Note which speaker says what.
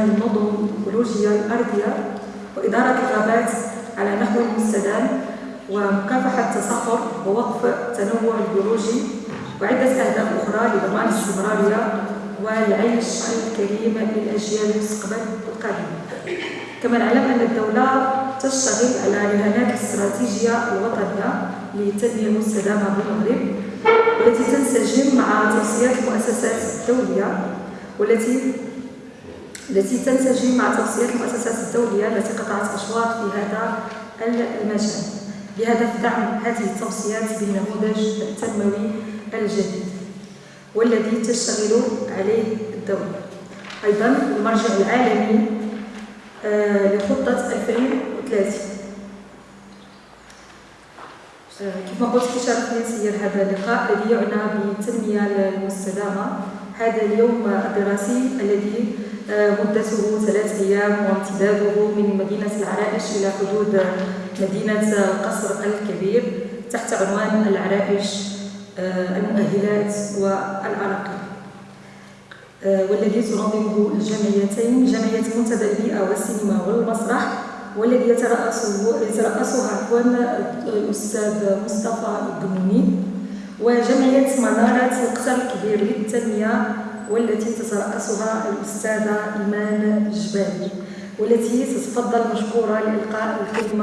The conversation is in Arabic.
Speaker 1: النظم الإيكولوجية الأرضية وإدارة الغابات على نحو مستدام ومكافحة التصحر ووقف التنوع البيولوجي وعدة أهداف أخرى لضمان الاستمرارية والعيش الكريم للأجيال المستقبل القادمة. كما نعلم أن الدولة تشتغل على رهانات الاستراتيجية الوطنية للتنمية المستدامة بالمغرب والتي تنسجم مع توصيات المؤسسات الدولية والتي التي تنسجم مع توصيات المؤسسات الدولية التي قطعت أشواط في هذا المجال بهدف دعم هذه التوصيات بالنموذج التنموي الجديد والذي تشتغل عليه الدولة. أيضا المرجع العالمي آه، لخطة 2030 آه، كما قلت في شرف سير هذا اللقاء الذي يعنى بالتنمية المستدامة. هذا اليوم الدراسي الذي مدته ثلاث أيام وامتداده من مدينة العرائش إلى حدود مدينة القصر الكبير تحت عنوان العرائش آه، المؤهلات والعراقيل آه، والذي تنظمه الجمعيتين جمعية منتدى البيئة والسينما والمسرح والذي يترأسه يترأسها عفوا الأستاذ مصطفى الدموني وجمعية منارة القصر الكبير للتنمية والتي تترأسها الأستاذة إيمان الجبالي والتي تتفضل مشكورة لإلقاء الكلمة